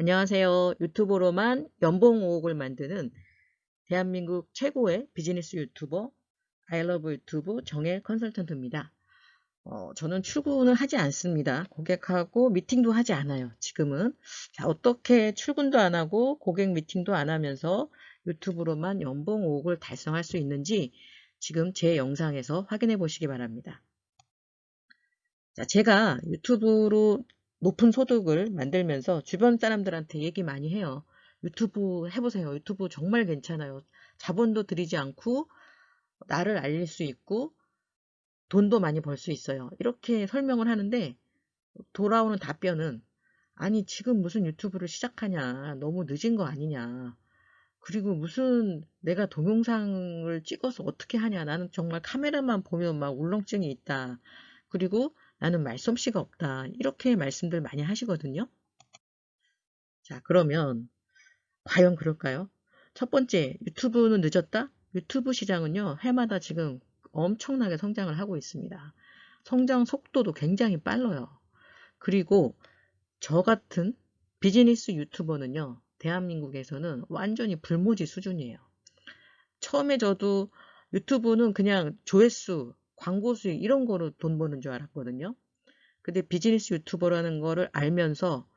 안녕하세요. 유튜브로만 연봉 5억을 만드는 대한민국 최고의 비즈니스 유튜버 아이러브 유튜브 정엘 컨설턴트입니다. 어, 저는 출근을 하지 않습니다. 고객하고 미팅도 하지 않아요. 지금은 자, 어떻게 출근도 안 하고 고객 미팅도 안 하면서 유튜브로만 연봉 5억을 달성할 수 있는지 지금 제 영상에서 확인해 보시기 바랍니다. 자, 제가 유튜브로 높은 소득을 만들면서 주변 사람들한테 얘기 많이 해요. 유튜브 해보세요. 유튜브 정말 괜찮아요. 자본도 들이지 않고 나를 알릴 수 있고 돈도 많이 벌 수 있어요. 이렇게 설명을 하는데 돌아오는 답변은 아니 지금 무슨 유튜브를 시작하냐 너무 늦은 거 아니냐 그리고 무슨 내가 동영상을 찍어서 어떻게 하냐 나는 정말 카메라만 보면 막 울렁증이 있다 그리고 나는 말솜씨가 없다. 이렇게 말씀들 많이 하시거든요. 자, 그러면 과연 그럴까요? 첫 번째, 유튜브는 늦었다? 유튜브 시장은요, 해마다 지금 엄청나게 성장을 하고 있습니다. 성장 속도도 굉장히 빨라요. 그리고 저 같은 비즈니스 유튜버는요, 대한민국에서는 완전히 불모지 수준이에요. 처음에 저도 유튜브는 그냥 조회수, 광고 수익 이런 거로 돈 버는 줄 알았거든요. 근데 비즈니스 유튜버라는 거를 알면서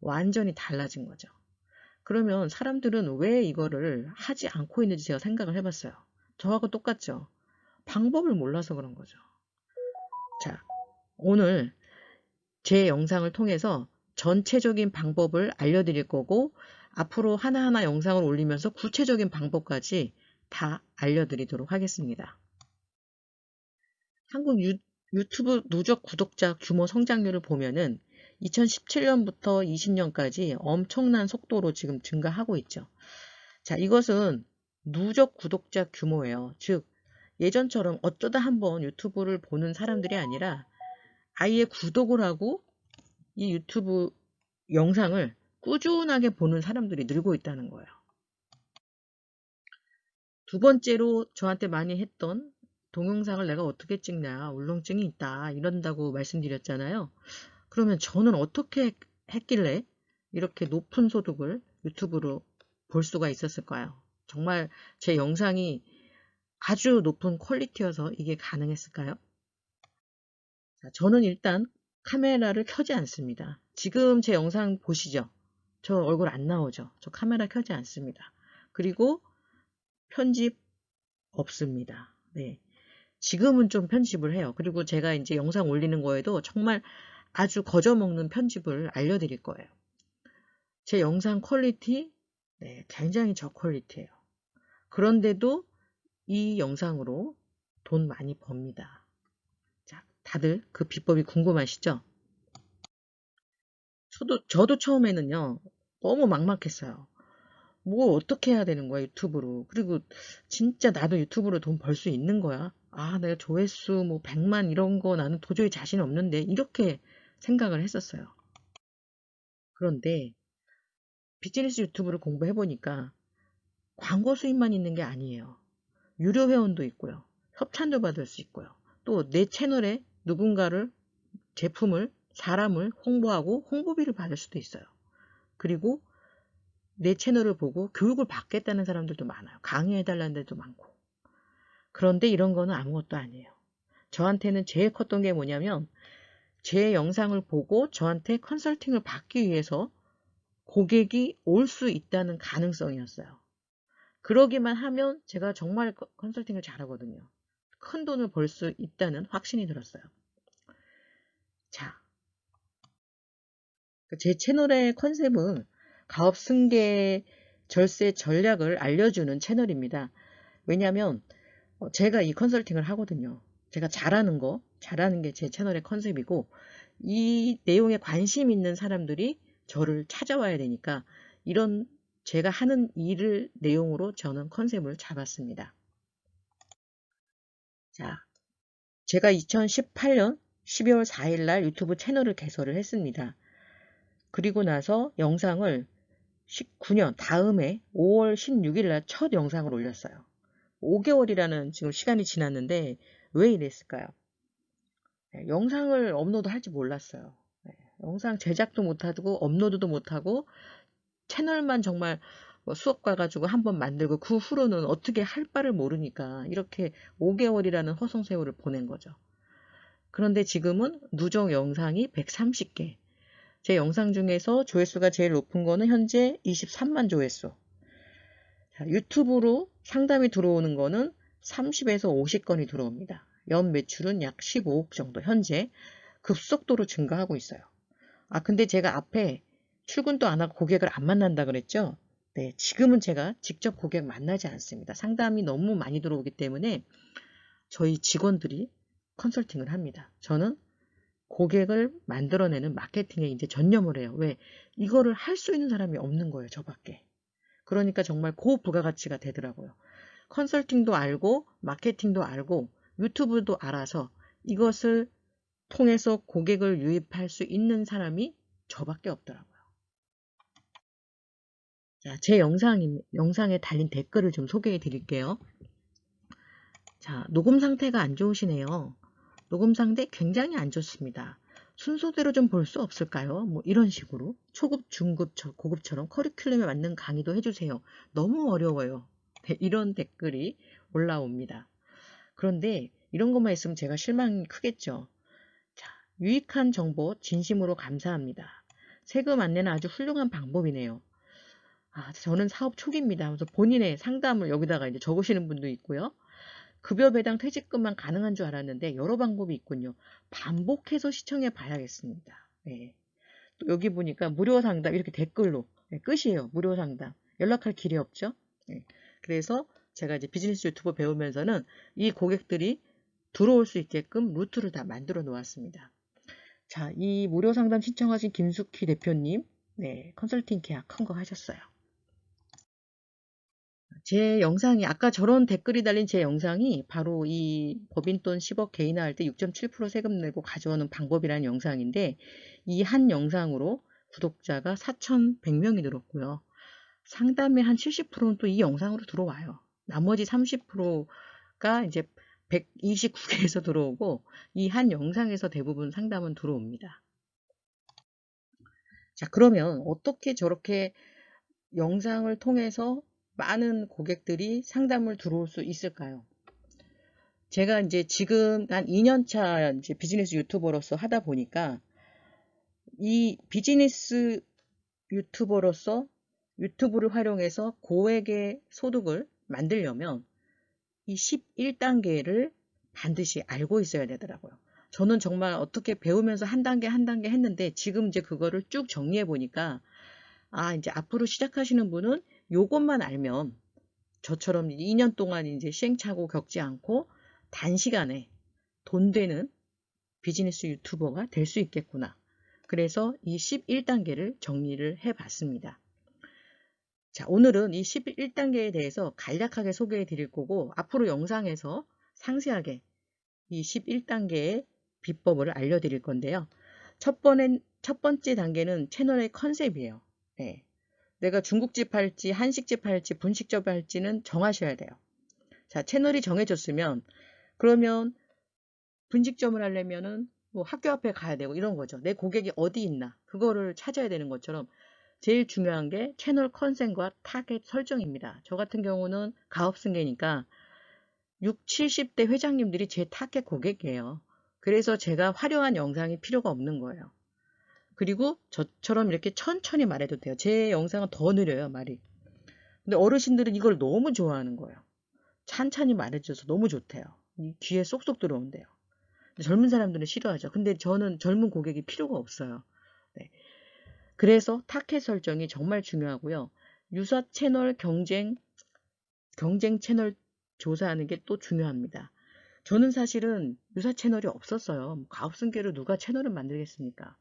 완전히 달라진 거죠. 그러면 사람들은 왜 이거를 하지 않고 있는지 제가 생각을 해봤어요. 저하고 똑같죠. 방법을 몰라서 그런 거죠. 자, 오늘 제 영상을 통해서 전체적인 방법을 알려드릴 거고 앞으로 하나하나 영상을 올리면서 구체적인 방법까지 다 알려드리도록 하겠습니다. 한국 유, 유튜브 누적 구독자 규모 성장률을 보면은 2017년부터 20년까지 엄청난 속도로 지금 증가하고 있죠. 자, 이것은 누적 구독자 규모예요. 즉, 예전처럼 어쩌다 한번 유튜브를 보는 사람들이 아니라 아예 구독을 하고 이 유튜브 영상을 꾸준하게 보는 사람들이 늘고 있다는 거예요. 두 번째로 저한테 많이 했던 동영상을 내가 어떻게 찍냐 울렁증이 있다 이런다고 말씀드렸잖아요. 그러면 저는 어떻게 했길래 이렇게 높은 소득을 유튜브로 볼 수가 있었을까요? 정말 제 영상이 아주 높은 퀄리티여서 이게 가능했을까요? 자, 저는 일단 카메라를 켜지 않습니다. 지금 제 영상 보시죠? 저 얼굴 안 나오죠? 저 카메라 켜지 않습니다. 그리고 편집 없습니다. 네. 지금은 좀 편집을 해요. 그리고 제가 이제 영상 올리는 거에도 정말 아주 거저먹는 편집을 알려드릴 거예요. 제 영상 퀄리티 네, 굉장히 저퀄리티예요. 그런데도 이 영상으로 돈 많이 법니다. 자, 다들 그 비법이 궁금하시죠? 저도, 저도 처음에는요, 너무 막막했어요. 뭐 어떻게 해야 되는 거야 유튜브로 그리고 진짜 나도 유튜브로 돈 벌 수 있는 거야 아 내가 조회수 뭐 100만 이런 거 나는 도저히 자신 없는데 이렇게 생각을 했었어요. 그런데 비즈니스 유튜브를 공부해 보니까 광고 수입만 있는 게 아니에요. 유료 회원도 있고요. 협찬도 받을 수 있고요. 또 내 채널에 누군가를 제품을 사람을 홍보하고 홍보비를 받을 수도 있어요. 그리고 내 채널을 보고 교육을 받겠다는 사람들도 많아요. 강의해달라는 데도 많고. 그런데 이런 거는 아무것도 아니에요. 저한테는 제일 컸던 게 뭐냐면 제 영상을 보고 저한테 컨설팅을 받기 위해서 고객이 올 수 있다는 가능성이었어요. 그러기만 하면 제가 정말 컨설팅을 잘하거든요. 큰 돈을 벌 수 있다는 확신이 들었어요. 자, 제 채널의 컨셉은 가업 승계 절세 전략을 알려주는 채널입니다. 왜냐하면 어, 제가 이 컨설팅을 하거든요. 제가 잘하는 거, 잘하는 게 제 채널의 컨셉이고 이 내용에 관심 있는 사람들이 저를 찾아와야 되니까 이런 제가 하는 일을 내용으로 저는 컨셉을 잡았습니다. 자, 제가 2018년 12월 4일 날 유튜브 채널을 개설을 했습니다. 그리고 나서 영상을 19년 다음에 5월 16일 날 첫 영상을 올렸어요. 5개월이라는 지금 시간이 지났는데 왜 이랬을까요? 네, 영상을 업로드 할지 몰랐어요. 네, 영상 제작도 못하고 업로드도 못하고 채널만 정말 뭐 수업 가가지고 한번 만들고 그 후로는 어떻게 할 바를 모르니까 이렇게 5개월이라는 허송세월을 보낸 거죠. 그런데 지금은 누적 영상이 130개. 제 영상 중에서 조회수가 제일 높은 거는 현재 23만 조회수. 자, 유튜브로 상담이 들어오는 거는 30에서 50건이 들어옵니다. 연 매출은 약 15억 정도 현재 급속도로 증가하고 있어요. 아 근데 제가 앞에 출근도 안 하고 고객을 안 만난다 그랬죠? 네, 지금은 제가 직접 고객 만나지 않습니다. 상담이 너무 많이 들어오기 때문에 저희 직원들이 컨설팅을 합니다. 저는 고객을 만들어내는 마케팅에 이제 전념을 해요. 왜? 이거를 할 수 있는 사람이 없는 거예요. 저밖에. 그러니까 정말 고부가가치가 되더라고요. 컨설팅도 알고 마케팅도 알고 유튜브도 알아서 이것을 통해서 고객을 유입할 수 있는 사람이 저밖에 없더라고요. 자, 제 영상, 영상에 달린 댓글을 좀 소개해 드릴게요. 자, 녹음 상태가 안 좋으시네요. 녹음 상태 굉장히 안 좋습니다. 순서대로 좀 볼 수 없을까요? 뭐 이런 식으로 초급, 중급, 고급처럼 커리큘럼에 맞는 강의도 해주세요. 너무 어려워요. 네, 이런 댓글이 올라옵니다. 그런데 이런 것만 있으면 제가 실망이 크겠죠. 자, 유익한 정보 진심으로 감사합니다. 세금 안내는 아주 훌륭한 방법이네요. 아, 저는 사업 초기입니다. 그래서 본인의 상담을 여기다가 이제 적으시는 분도 있고요. 급여 배당 퇴직금만 가능한 줄 알았는데 여러 방법이 있군요. 반복해서 시청해 봐야겠습니다. 네. 또 여기 보니까 무료 상담 이렇게 댓글로 네, 끝이에요. 무료 상담. 연락할 길이 없죠. 네. 그래서 제가 이제 비즈니스 유튜버 배우면서는 이 고객들이 들어올 수 있게끔 루트를 다 만들어 놓았습니다. 자, 이 무료 상담 신청하신 김숙희 대표님, 네, 컨설팅 계약 한거 하셨어요. 제 영상이 아까 저런 댓글이 달린 제 영상이 바로 이 법인돈 10억 개인화할 때 6.7% 세금 내고 가져오는 방법이라는 영상인데 이 한 영상으로 구독자가 4,100명이 늘었고요. 상담의 한 70%는 또 이 영상으로 들어와요. 나머지 30%가 이제 129개에서 들어오고 이 한 영상에서 대부분 상담은 들어옵니다. 자 그러면 어떻게 저렇게 영상을 통해서 많은 고객들이 상담을 들어올 수 있을까요? 제가 이제 지금 한 2년차 이제 비즈니스 유튜버로서 하다 보니까 이 비즈니스 유튜버로서 유튜브를 활용해서 고액의 소득을 만들려면 이 11단계를 반드시 알고 있어야 되더라고요. 저는 정말 어떻게 배우면서 한 단계 한 단계 했는데 지금 이제 그거를 쭉 정리해 보니까 아 이제 앞으로 시작하시는 분은 요것만 알면 저처럼 2년 동안 이제 시행착오 겪지 않고 단시간에 돈 되는 비즈니스 유튜버가 될 수 있겠구나. 그래서 이 11단계를 정리를 해 봤습니다. 자, 오늘은 이 11단계에 대해서 간략하게 소개해 드릴 거고 앞으로 영상에서 상세하게 이 11단계의 비법을 알려드릴 건데요. 첫, 번째 단계는 채널의 컨셉이에요. 네. 내가 중국집 할지 한식집 할지 분식집 할지는 정하셔야 돼요. 자, 채널이 정해졌으면 그러면 분식점을 하려면은 뭐 학교 앞에 가야 되고 이런 거죠. 내 고객이 어디 있나 그거를 찾아야 되는 것처럼 제일 중요한 게 채널 컨셉과 타겟 설정입니다. 저 같은 경우는 가업승계니까 6, 70대 회장님들이 제 타겟 고객이에요. 그래서 제가 화려한 영상이 필요가 없는 거예요. 그리고 저처럼 이렇게 천천히 말해도 돼요. 제 영상은 더 느려요, 말이. 근데 어르신들은 이걸 너무 좋아하는 거예요. 찬찬히 말해줘서 너무 좋대요. 귀에 쏙쏙 들어온대요. 젊은 사람들은 싫어하죠. 근데 저는 젊은 고객이 필요가 없어요. 네. 그래서 타겟 설정이 정말 중요하고요. 유사 채널 경쟁, 경쟁 채널 조사하는 게 또 중요합니다. 저는 사실은 유사 채널이 없었어요. 가업승계로 누가 채널을 만들겠습니까?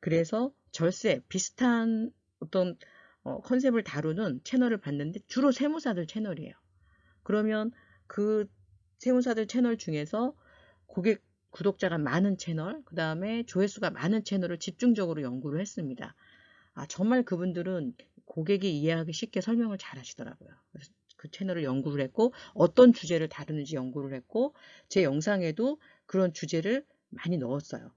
그래서 절세 비슷한 어떤 어, 컨셉을 다루는 채널을 봤는데 주로 세무사들 채널이에요. 그러면 그 세무사들 채널 중에서 고객 구독자가 많은 채널, 그 다음에 조회수가 많은 채널을 집중적으로 연구를 했습니다. 아, 정말 그분들은 고객이 이해하기 쉽게 설명을 잘 하시더라고요. 그래서 그 채널을 연구를 했고, 어떤 주제를 다루는지 연구를 했고, 제 영상에도 그런 주제를 많이 넣었어요.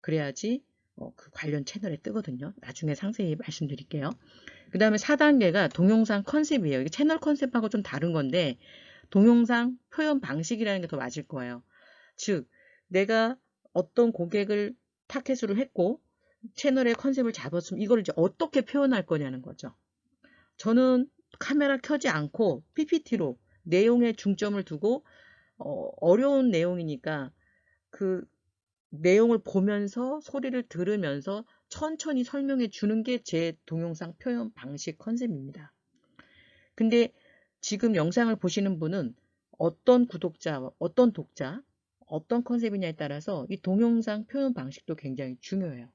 그래야지 어, 그 관련 채널에 뜨거든요. 나중에 상세히 말씀드릴게요. 그 다음에 4단계가 동영상 컨셉이에요. 이게 채널 컨셉하고 좀 다른 건데 동영상 표현 방식이라는 게 더 맞을 거예요. 즉 내가 어떤 고객을 타켓으로 했고 채널의 컨셉을 잡았으면 이걸 이제 어떻게 표현할 거냐는 거죠. 저는 카메라 켜지 않고 PPT로 내용에 중점을 두고 어, 려운 내용이니까 그 내용을 보면서 소리를 들으면서 천천히 설명해 주는 게 제 동영상 표현 방식 컨셉입니다. 근데 지금 영상을 보시는 분은 어떤 구독자, 어떤 독자, 어떤 컨셉이냐에 따라서 이 동영상 표현 방식도 굉장히 중요해요.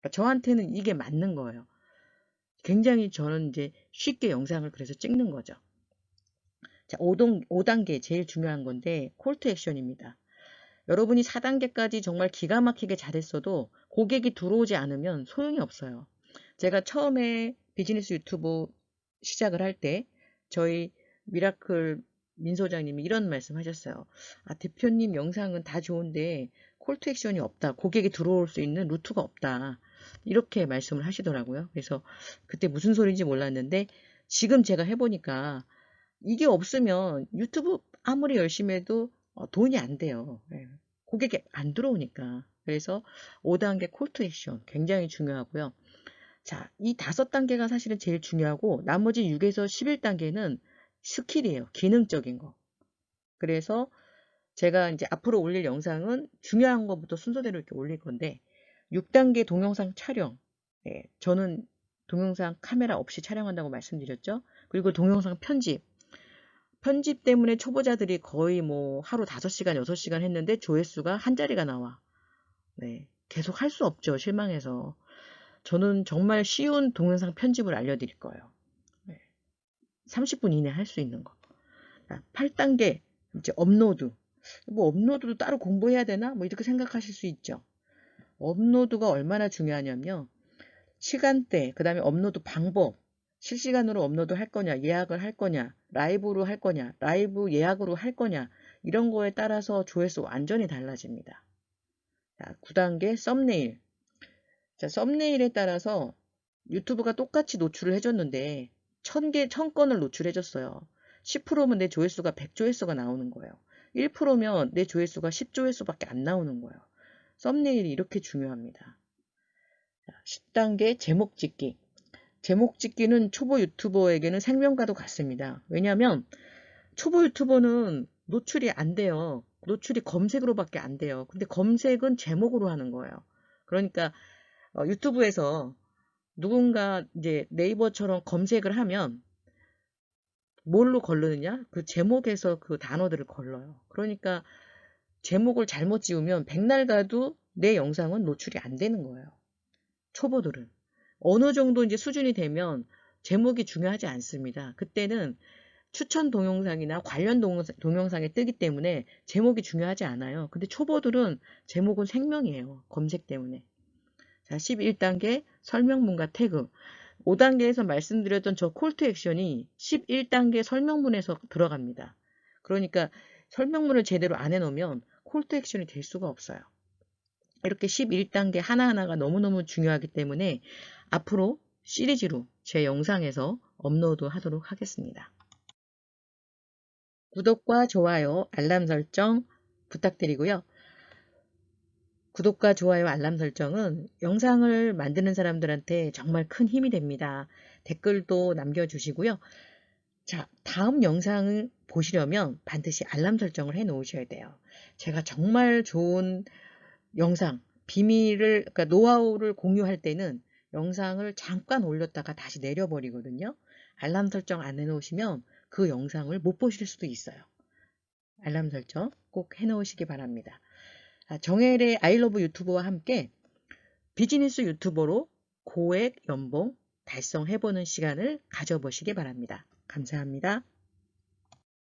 그러니까 저한테는 이게 맞는 거예요. 굉장히 저는 이제 쉽게 영상을 그래서 찍는 거죠. 자, 5동, 5단계 제일 중요한 건데 콜투 액션입니다. 여러분이 4단계까지 정말 기가 막히게 잘했어도 고객이 들어오지 않으면 소용이 없어요. 제가 처음에 비즈니스 유튜브 시작을 할 때 저희 미라클 민 소장님이 이런 말씀 하셨어요. 아, 대표님 영상은 다 좋은데 call to action이 없다. 고객이 들어올 수 있는 루트가 없다. 이렇게 말씀을 하시더라고요. 그래서 그때 무슨 소리인지 몰랐는데 지금 제가 해보니까 이게 없으면 유튜브 아무리 열심히 해도 어, 돈이 안 돼요. 예. 고객이 안 들어오니까. 그래서 5단계 call to action 굉장히 중요하고요. 자, 이 다섯 단계가 사실은 제일 중요하고 나머지 6에서 11단계는 스킬이에요. 기능적인 거. 그래서 제가 이제 앞으로 올릴 영상은 중요한 것부터 순서대로 이렇게 올릴 건데 6단계 동영상 촬영. 예, 저는 동영상 카메라 없이 촬영한다고 말씀드렸죠. 그리고 동영상 편집. 편집 때문에 초보자들이 거의 뭐 하루 5시간, 6시간 했는데 조회수가 한 자리가 나와. 네, 계속 할 수 없죠. 실망해서. 저는 정말 쉬운 동영상 편집을 알려드릴 거예요. 30분 이내 할 수 있는 거. 8단계 이제 업로드. 뭐 업로드도 따로 공부해야 되나? 뭐 이렇게 생각하실 수 있죠. 업로드가 얼마나 중요하냐면 시간대, 그 다음에 업로드 방법, 실시간으로 업로드 할 거냐, 예약을 할 거냐, 라이브로 할 거냐, 라이브 예약으로 할 거냐 이런 거에 따라서 조회수 완전히 달라집니다. 자, 9단계 썸네일. 자, 썸네일에 따라서 유튜브가 똑같이 노출을 해줬는데 1000개, 1000건을 노출해줬어요. 10%면 내 조회수가 100조회수가 나오는 거예요. 1%면 내 조회수가 10조회수밖에 안 나오는 거예요. 썸네일이 이렇게 중요합니다. 10단계 제목 짓기. 제목 짓기는 초보 유튜버에게는 생명과도 같습니다. 왜냐하면 초보 유튜버는 노출이 안 돼요. 노출이 검색으로밖에 안 돼요. 근데 검색은 제목으로 하는 거예요. 그러니까 어, 유튜브에서 누군가 이제 네이버처럼 검색을 하면 뭘로 걸르느냐? 그 제목에서 그 단어들을 걸러요. 그러니까 제목을 잘못 지우면 백날 가도 내 영상은 노출이 안 되는 거예요. 초보들은. 어느 정도 이제 수준이 되면 제목이 중요하지 않습니다. 그때는 추천 동영상이나 관련 동영상 에 뜨기 때문에 제목이 중요하지 않아요. 근데 초보들은 제목은 생명이에요. 검색 때문에. 자, 11단계 설명문과 태그. 5단계에서 말씀드렸던 저 콜투 액션이 11단계 설명문에서 들어갑니다. 그러니까 설명문을 제대로 안 해놓으면 콜투 액션이 될 수가 없어요. 이렇게 11단계 하나하나가 너무너무 중요하기 때문에 앞으로 시리즈로 제 영상에서 업로드 하도록 하겠습니다. 구독과 좋아요, 알람 설정 부탁드리고요. 구독과 좋아요, 알람 설정은 영상을 만드는 사람들한테 정말 큰 힘이 됩니다. 댓글도 남겨주시고요. 자, 다음 영상을 보시려면 반드시 알람 설정을 해 놓으셔야 돼요. 제가 정말 좋은 영상, 비밀을, 그러니까 노하우를 공유할 때는 영상을 잠깐 올렸다가 다시 내려버리거든요. 알람 설정 안 해놓으시면 그 영상을 못 보실 수도 있어요. 알람 설정 꼭 해놓으시기 바랍니다. 아, 정혜의 아이러브 유튜버와 함께 비즈니스 유튜버로 고액 연봉 달성해보는 시간을 가져보시기 바랍니다. 감사합니다.